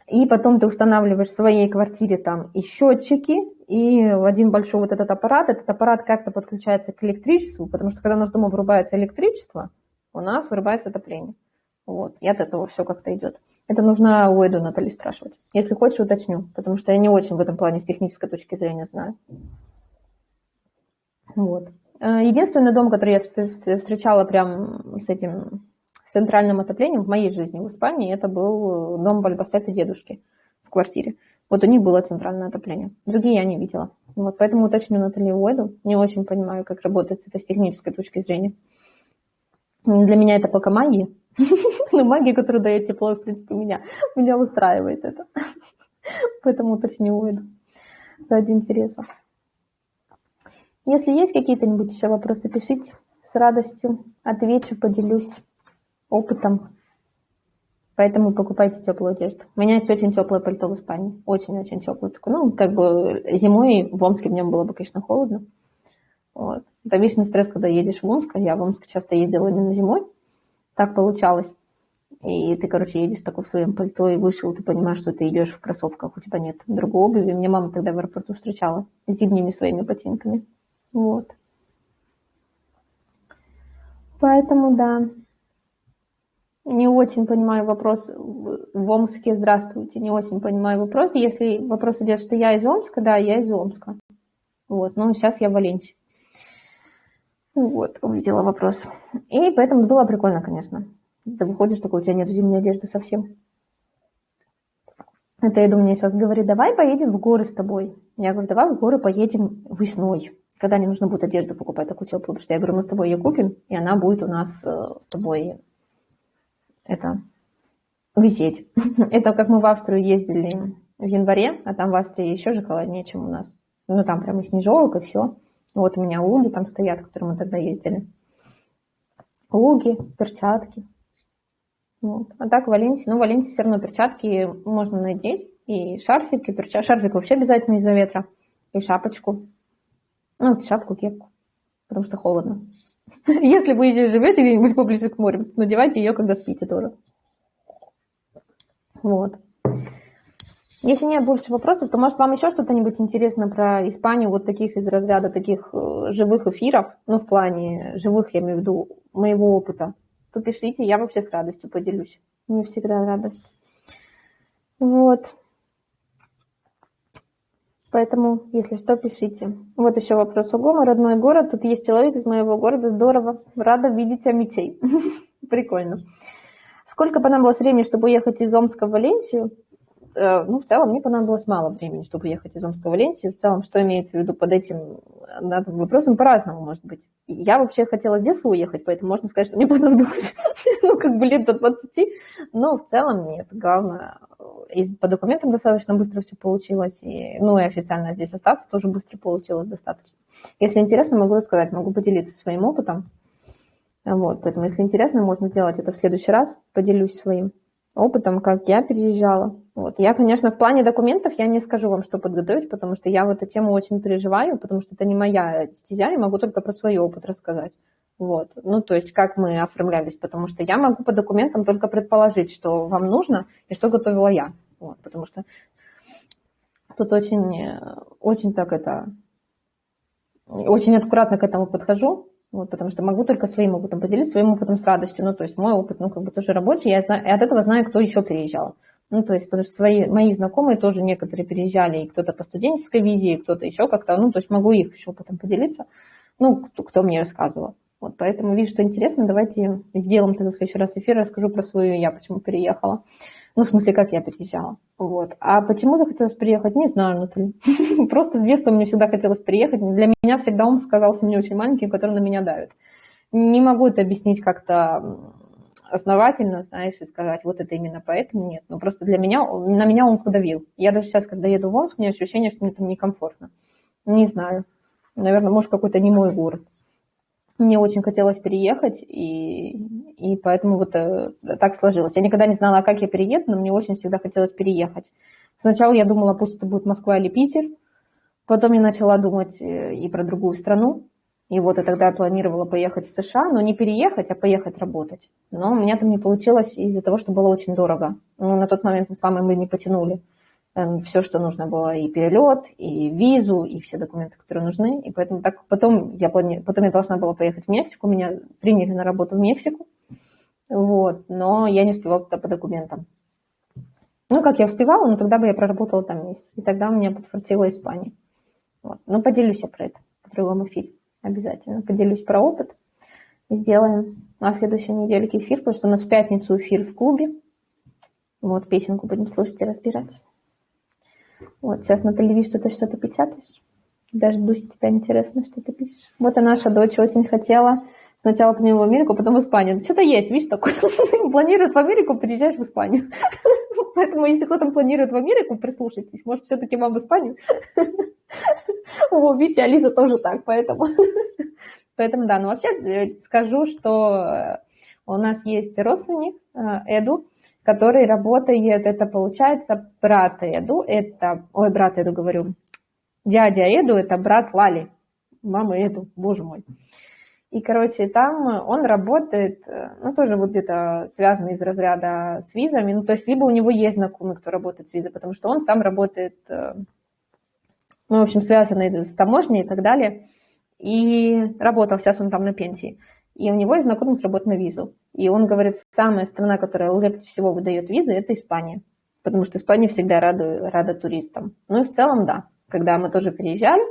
[SPEAKER 1] И потом ты устанавливаешь в своей квартире там и счетчики, и в один большой вот этот аппарат. Этот аппарат как-то подключается к электричеству, потому что когда у нас дома вырубается электричество, у нас вырубается отопление. Вот, и от этого все как-то идет. Это нужно у Эду Натали спрашивать. Если хочешь, уточню, потому что я не очень в этом плане с технической точки зрения знаю. Вот. Э, единственный дом, который я встречала прям с этим центральным отоплением в моей жизни в Испании, это был дом Бальбасета дедушки в квартире. Вот у них было центральное отопление. Другие я не видела. Вот, поэтому уточню Наталью Уэду. Не очень понимаю, как работает это с технической точки зрения. Для меня это пока магия. Но магия, которая дает тепло, в принципе, меня, меня устраивает это. Поэтому уточню Уэду ради интереса. Если есть какие-то-нибудь еще вопросы, пишите. С радостью отвечу, поделюсь опытом. Поэтому покупайте теплую одежду. У меня есть очень теплое пальто в Испании. Очень-очень теплое. Такое. Ну, как бы зимой в Омске в нем было бы, конечно, холодно. Вот. Это вечный стресс, когда едешь в Омск. Я в Омск часто ездила именно зимой. Так получалось. И ты, короче, едешь такой в своем пальто и вышел, ты понимаешь, что ты идешь в кроссовках, у тебя нет другой обуви. Мне мама тогда в аэропорту встречала зимними своими ботинками. Вот. Поэтому, да, не очень понимаю вопрос в Омске. Здравствуйте, не очень понимаю вопрос. Если вопрос идет, что я из Омска, да, я из Омска. Вот, но сейчас я в Валенсии. Вот, увидела вопрос. И поэтому было прикольно, конечно. Ты выходишь, такой, у тебя нет зимней одежды совсем. Это Эду мне сейчас говорит, давай поедем в горы с тобой. Я говорю, давай в горы поедем весной когда не нужно будет одежду покупать такую теплую, потому что я говорю, мы с тобой ее купим, и она будет у нас э, с тобой это висеть. это как мы в Австрию ездили в январе, а там в Австрии еще же холоднее, чем у нас. Ну, там прямо снежок и все. Вот у меня луги там стоят, которые мы тогда ездили. Луги, перчатки. Вот. А так в ну, в все равно перчатки можно надеть. И шарфик, и перчатки. Шарфик вообще обязательно из-за ветра. И шапочку. Ну, шапку, кепку. Потому что холодно. Если вы еще живете где-нибудь поближе к морю, надевайте ее, когда спите тоже. Вот. Если нет больше вопросов, то, может, вам еще что-то-нибудь интересно про Испанию, вот таких из разряда таких э, живых эфиров, ну, в плане живых, я имею в виду, моего опыта, то пишите, я вообще с радостью поделюсь. Мне всегда радость. Вот. Поэтому, если что, пишите. Вот еще вопрос. Ого, мой родной город. Тут есть человек из моего города. Здорово. Рада видеть Амитей. Прикольно. Сколько понадобилось времени, чтобы уехать из Омска в Валенсию? Э, ну, в целом, мне понадобилось мало времени, чтобы ехать из Омска в Валенсию. В целом, что имеется в виду под этим над вопросом, по-разному может быть. Я вообще хотела с детства уехать, поэтому можно сказать, что мне понадобилось, ну, как бы лет до 20, но в целом нет. Главное, и по документам достаточно быстро все получилось, и, ну, и официально здесь остаться тоже быстро получилось достаточно. Если интересно, могу рассказать, могу поделиться своим опытом. Вот, поэтому, если интересно, можно сделать это в следующий раз, поделюсь своим опытом, как я переезжала. Вот. Я, конечно, в плане документов я не скажу вам, что подготовить, потому что я в эту тему очень переживаю, потому что это не моя стезя, я могу только про свой опыт рассказать. Вот. Ну, то есть, как мы оформлялись, потому что я могу по документам только предположить, что вам нужно и что готовила я. Вот, потому что тут очень, очень так это, очень аккуратно к этому подхожу, вот, потому что могу только своим опытом поделиться, своим опытом с радостью. Ну, то есть мой опыт, ну, как бы тоже рабочий, я знаю, и от этого знаю, кто еще переезжал. Ну, то есть, потому что свои, мои знакомые тоже некоторые переезжали, и кто-то по студенческой визе, и кто-то еще как-то, ну, то есть могу их еще опытом поделиться, ну, кто, кто мне рассказывал. Вот, поэтому вижу, что интересно, давайте сделаем тогда в следующий раз эфир, расскажу про свою я, почему переехала. Ну, в смысле, как я переезжала. Вот. А почему захотелось приехать, не знаю, Наталья. Просто с детства мне всегда хотелось приехать. Для меня всегда он сказался мне очень маленький, который на меня давит. Не могу это объяснить как-то основательно, знаешь, и сказать, вот это именно поэтому нет. Но просто для меня, на меня он давил. Я даже сейчас, когда еду в Омск, у меня ощущение, что мне там некомфортно. Не знаю. Наверное, может, какой-то не мой город мне очень хотелось переехать, и, и поэтому вот э, так сложилось. Я никогда не знала, как я перееду, но мне очень всегда хотелось переехать. Сначала я думала, пусть это будет Москва или Питер, потом я начала думать э, и про другую страну, и вот и тогда планировала поехать в США, но не переехать, а поехать работать. Но у меня там не получилось из-за того, что было очень дорого. Ну, на тот момент мы с мамой мы не потянули. Эм, все, что нужно было, и перелет, и визу, и все документы, которые нужны. И поэтому так потом я, плани... потом я должна была поехать в Мексику, меня приняли на работу в Мексику, вот, но я не успевала туда по документам. Ну, как я успевала, но тогда бы я проработала там месяц, и тогда у меня подфартила Испания. Вот. Но поделюсь я про это в другом эфире. Обязательно поделюсь про опыт. Сделаем на следующей недельке эфир, потому что у нас в пятницу эфир в клубе. Вот, песенку будем слушать и разбирать. Вот, сейчас на телевизоре что-то что-то печатаешь. Даже Дуся, тебя интересно, что ты пишешь. Вот и наша дочь очень хотела сначала нему в Америку, потом в Испанию. Что-то есть, видишь, такое. Планирует в Америку, приезжаешь в Испанию. Поэтому, если кто-то планирует в Америку, прислушайтесь. Может, все-таки вам в Испанию? О, видите, Алиса тоже так, поэтому... Поэтому, да, ну вообще э, скажу, что э, у нас есть родственник э, Эду, который работает, это получается брат Эду, это, ой, брат Эду говорю, дядя Эду, это брат Лали, мама Эду, боже мой. И, короче, там он работает, ну, тоже вот где-то связанный из разряда с визами, ну, то есть либо у него есть знакомый, кто работает с визой, потому что он сам работает, э, ну, в общем, связанный с таможней и так далее, и работал, сейчас он там на пенсии и у него есть знакомый, кто работает на визу. И он говорит, самая страна, которая легче всего выдает визы, это Испания. Потому что Испания всегда рада, рада туристам. Ну и в целом, да. Когда мы тоже переезжали,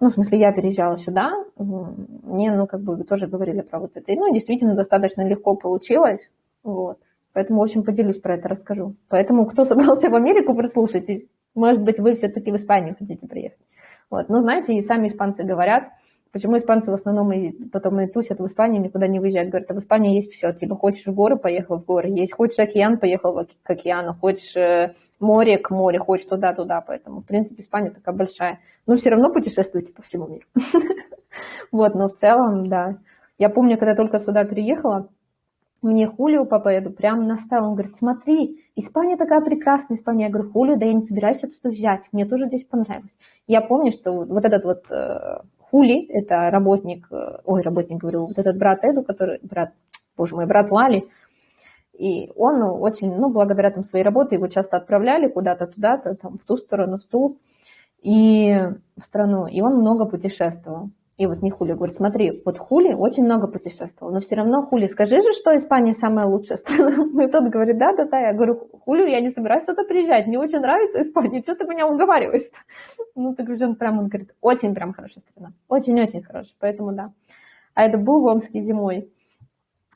[SPEAKER 1] ну, в смысле, я переезжала сюда, мне, ну, как бы тоже говорили про вот это. И, ну, действительно, достаточно легко получилось. Вот. Поэтому, в общем, поделюсь про это, расскажу. Поэтому, кто собрался в Америку, прислушайтесь. Может быть, вы все-таки в Испанию хотите приехать. Вот. Но, знаете, и сами испанцы говорят, Почему испанцы в основном и потом и тусят в Испании, никуда не выезжают? Говорят, а в Испании есть все. Типа, хочешь в горы, поехал в горы. Есть, хочешь океан, поехал к океану. Хочешь э, море, к морю. Хочешь туда-туда. Поэтому, в принципе, Испания такая большая. Но все равно путешествуйте по всему миру. Вот, но в целом, да. Я помню, когда только сюда переехала, мне Хулио папа еду прям наставил. Он говорит, смотри, Испания такая прекрасная, Испания. Я говорю, Хулио, да я не собираюсь отсюда взять. Мне тоже здесь понравилось. Я помню, что вот этот вот э, Хули, это работник, э, ой, работник, говорю, вот этот брат Эду, который, брат, боже мой, брат Лали, и он очень, ну, благодаря там своей работе, его часто отправляли куда-то туда-то, там, в ту сторону, в ту, и в страну, и он много путешествовал. И вот не Хули говорит, смотри, вот Хули очень много путешествовал, но все равно Хули, скажи же, что Испания самая лучшая страна. И тот говорит, да, да, да. Я говорю, Хулю, я не собираюсь сюда приезжать, мне очень нравится Испания, что ты меня уговариваешь? Ну, так же он прям, он говорит, очень прям хорошая страна, очень-очень хорошая, поэтому да. А это был в Омске зимой.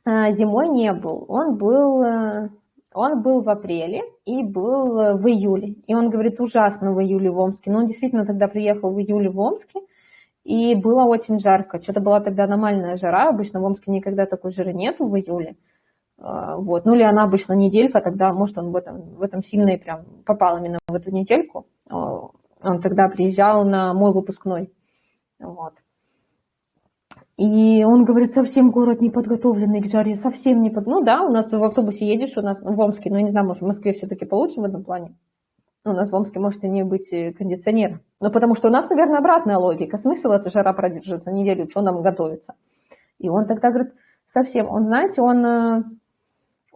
[SPEAKER 1] А, зимой не был, он был, э, он был в апреле и был в июле. И он говорит, ужасно в июле в Омске. Но он действительно тогда приехал в июле в Омске, и было очень жарко. Что-то была тогда аномальная жара. Обычно в Омске никогда такой жары нету в июле. А, вот. Ну или она обычно неделька, тогда, может, он в этом, в этом сильно и прям попал именно в эту недельку. А, он тогда приезжал на мой выпускной. Вот. И он говорит, совсем город не подготовленный к жаре, совсем не под... Ну да, у нас в автобусе едешь, у нас в Омске, но я не знаю, может, в Москве все-таки получше в этом плане у нас в Омске может и не быть э, кондиционера. Ну, потому что у нас, наверное, обратная логика. Смысл эта жара продержится неделю, что нам готовится. И он тогда говорит, совсем, он, знаете, он э,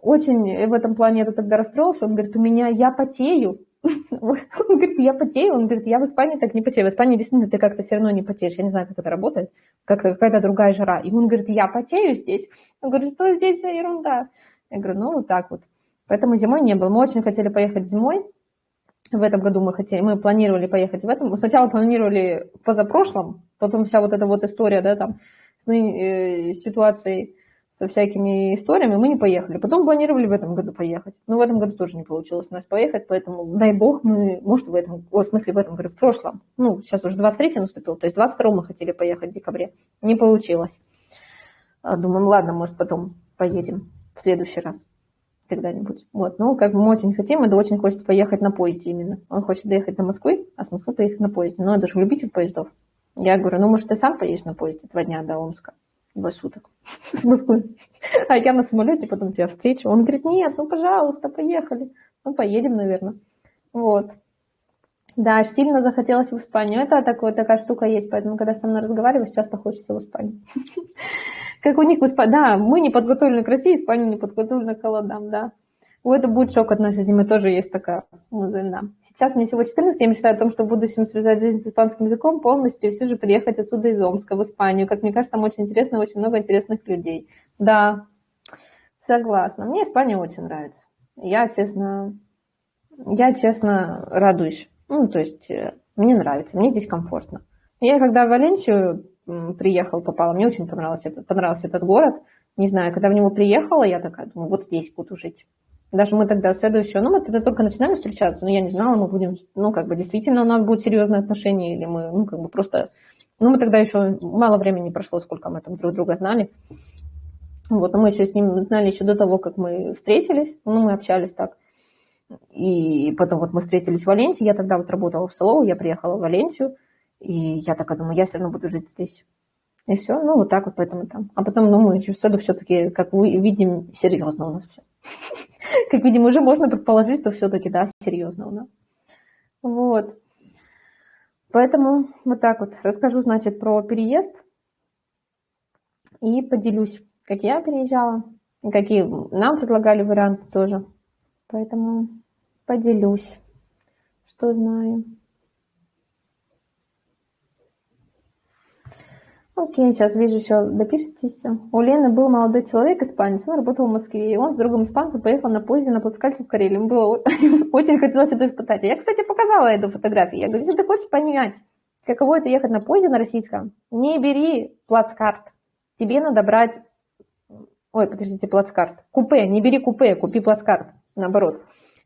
[SPEAKER 1] очень в этом плане, я тогда расстроился, он говорит, у меня, я потею. Он говорит, я потею, он говорит, я в Испании так не потею. В Испании действительно ты как-то все равно не потеешь, я не знаю, как это работает, как-то какая-то другая жара. И он говорит, я потею здесь. Он говорит, что здесь за ерунда? Я говорю, ну, вот так вот. Поэтому зимой не было. Мы очень хотели поехать зимой, в этом году мы хотели, мы планировали поехать в этом. Сначала планировали в позапрошлом, потом вся вот эта вот история, да, там, с э, ситуацией, со всякими историями, мы не поехали. Потом планировали в этом году поехать. Но в этом году тоже не получилось у нас поехать, поэтому, дай бог, мы, может, в этом, о, в смысле, в этом, говорю, в прошлом, ну, сейчас уже 23 наступил, то есть 22 мы хотели поехать в декабре. Не получилось. А, думаем, ладно, может, потом поедем в следующий раз когда-нибудь. Вот, ну, как бы мы очень хотим, Эда очень хочет поехать на поезде именно. Он хочет доехать до Москвы, а с Москвы поехать на поезде. Но это же любитель поездов. Я говорю, ну, может, ты сам поедешь на поезде два дня до Омска, два суток с Москвы. А я на самолете потом тебя встречу. Он говорит, нет, ну, пожалуйста, поехали. Ну, поедем, наверное. Вот. Да, сильно захотелось в Испанию. Это такое, такая штука есть, поэтому, когда со мной разговариваешь, часто хочется в Испанию. Как у них. Да, мы не подготовлены к России, Испания не подготовлена к холодам, да. У это будет шок от нашей зимы, тоже есть такая мысль. Сейчас мне всего 14, я мечтаю о том, что в будущем связать жизнь с испанским языком полностью и все же приехать отсюда из Омска в Испанию. Как мне кажется, там очень интересно, очень много интересных людей. Да, согласна. Мне Испания очень нравится. Я, честно, я, честно, радуюсь. Ну, то есть, э, мне нравится, мне здесь комфортно. Я когда в Валенсию приехал, попала, мне очень понравился этот, понравился этот город. Не знаю, когда в него приехала, я такая думаю, вот здесь буду жить. Даже мы тогда следующего, ну, мы тогда только начинаем встречаться, но я не знала, мы будем, ну, как бы действительно у нас будут серьезные отношения, или мы, ну, как бы просто, ну, мы тогда еще мало времени прошло, сколько мы там друг друга знали. Вот, но мы еще с ним знали еще до того, как мы встретились, ну, мы общались так. И потом вот мы встретились в Валенсии, я тогда вот работала в Солоу, я приехала в Валенсию, и я такая думаю, я все равно буду жить здесь. И все, ну вот так вот поэтому там. А потом, ну, мы в саду все-таки, как мы видим, серьезно у нас все. Как видим, уже можно предположить, что все-таки, да, серьезно у нас. Вот. Поэтому вот так вот расскажу, значит, про переезд и поделюсь, как я переезжала, какие нам предлагали варианты тоже. Поэтому поделюсь, что знаю. Окей, сейчас вижу еще, допишитесь. У Лены был молодой человек, испанец, он работал в Москве, и он с другом испанцем поехал на поезде на плацкарте в Карелию. Ему было очень хотелось это испытать. Я, кстати, показала эту фотографию. Я говорю, если ты хочешь понять, каково это ехать на поезде на российском, не бери плацкарт. Тебе надо брать... Ой, подождите, плацкарт. Купе, не бери купе, купи плацкарт. Наоборот.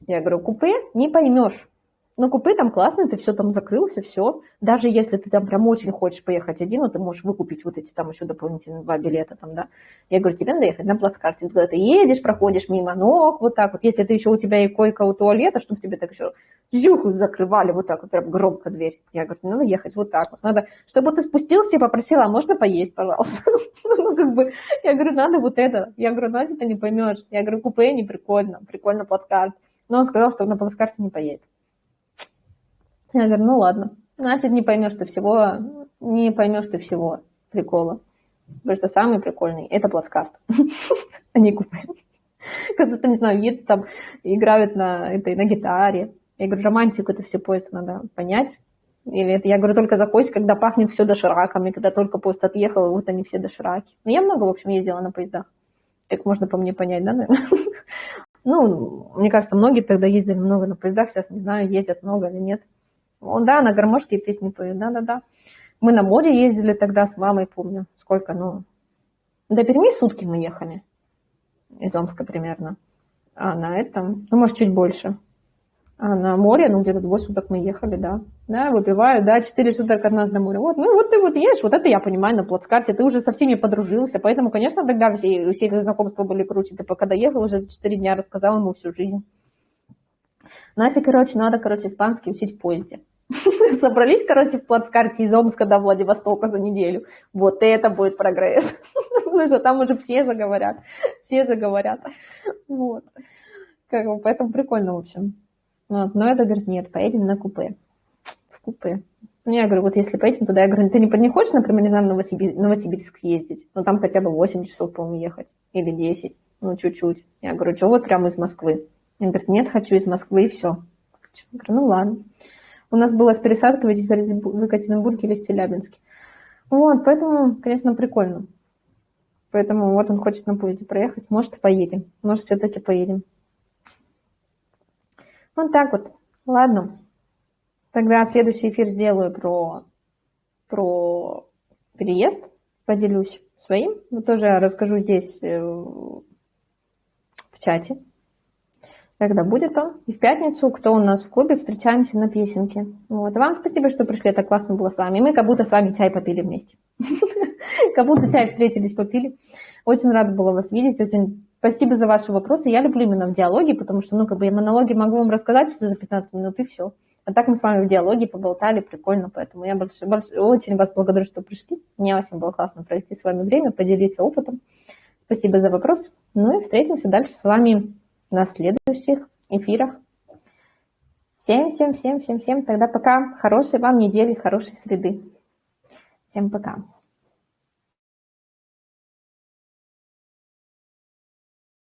[SPEAKER 1] Я говорю, купе не поймешь. Но купе там классно, ты все там закрылся, все. Даже если ты там прям очень хочешь поехать один, ну, ты можешь выкупить вот эти там еще дополнительные два билета там, да. Я говорю, тебе надо ехать на плацкарте. Когда ты едешь, проходишь мимо ног, вот так вот. Если ты еще у тебя и койка у туалета, чтобы тебе так еще жуху закрывали вот так вот, прям громко дверь. Я говорю, надо ехать вот так вот. Надо, чтобы ты спустился и попросила, а можно поесть, пожалуйста? Ну, как бы, я говорю, надо вот это. Я говорю, Надя, ты не поймешь. Я говорю, купе не прикольно, прикольно плацкарт. Но он сказал, что на плацкарте не поедет. Я говорю, ну ладно, значит, не поймешь ты всего, не поймешь ты всего прикола. Потому что самый прикольный – это плацкарт, а не купе. Когда ты, не знаю, едут там, играют на, этой, на гитаре. Я говорю, романтику это все поезд надо понять. Или это, я говорю, только закойся, когда пахнет все дошираками, когда только поезд отъехал, вот они все дошираки. Но ну, я много, в общем, ездила на поездах. Как можно по мне понять, да, наверное? Ну, мне кажется, многие тогда ездили много на поездах, сейчас не знаю, ездят много или нет. Он, да, на гармошке песни поет, да-да-да. Мы на море ездили тогда с мамой, помню, сколько, ну, до Перми сутки мы ехали, из Омска примерно. А на этом, ну, может, чуть больше. А на море, ну, где-то двое суток мы ехали, да. Да, выпиваю, да, четыре суток от нас до моря. Вот, ну, вот ты вот едешь, вот это я понимаю на плацкарте, ты уже со всеми подружился, поэтому, конечно, тогда все, у всех знакомства были круче. Ты пока доехал, уже за четыре дня рассказал ему всю жизнь. Знаете, короче, надо, короче, испанский учить в поезде. Собрались, короче, в плацкарте из Омска до Владивостока за неделю. Вот это будет прогресс. Потому что там уже все заговорят. Все заговорят. Вот. Как бы, поэтому прикольно, в общем. Вот. Но это говорит, нет, поедем на купе. В купе. Ну, я говорю, вот если поедем туда, я говорю, ты не, не хочешь, например, не знаю, в Новосибирск, Новосибирск съездить? Ну, там хотя бы 8 часов, по-моему, ехать. Или 10. Ну, чуть-чуть. Я говорю, что вот прямо из Москвы? Он говорит, нет, хочу из Москвы, и все. Я говорю, ну, ладно. У нас была с пересадкой в Екатеринбурге или в Челябинске. Вот, поэтому, конечно, прикольно. Поэтому вот он хочет на поезде проехать. Может, поедем. Может, все-таки поедем. Вот так вот. Ладно. Тогда следующий эфир сделаю про, про переезд. Поделюсь своим. Но тоже расскажу здесь э, в чате когда будет он. И в пятницу, кто у нас в клубе, встречаемся на песенке. Вот. вам спасибо, что пришли, это классно было с вами. И мы как будто с вами чай попили вместе. Как будто чай встретились, попили. Очень рада была вас видеть, очень спасибо за ваши вопросы. Я люблю именно в диалоге, потому что, ну, как бы я монологи могу вам рассказать все за 15 минут, и все. А так мы с вами в диалоге поболтали, прикольно, поэтому я больше, больше, очень вас благодарю, что пришли. Мне очень было классно провести с вами время, поделиться опытом. Спасибо за вопрос. Ну и встретимся дальше с вами на следующих эфирах. Всем, всем, всем, всем, всем. Тогда пока. Хорошей вам недели, хорошей среды. Всем пока.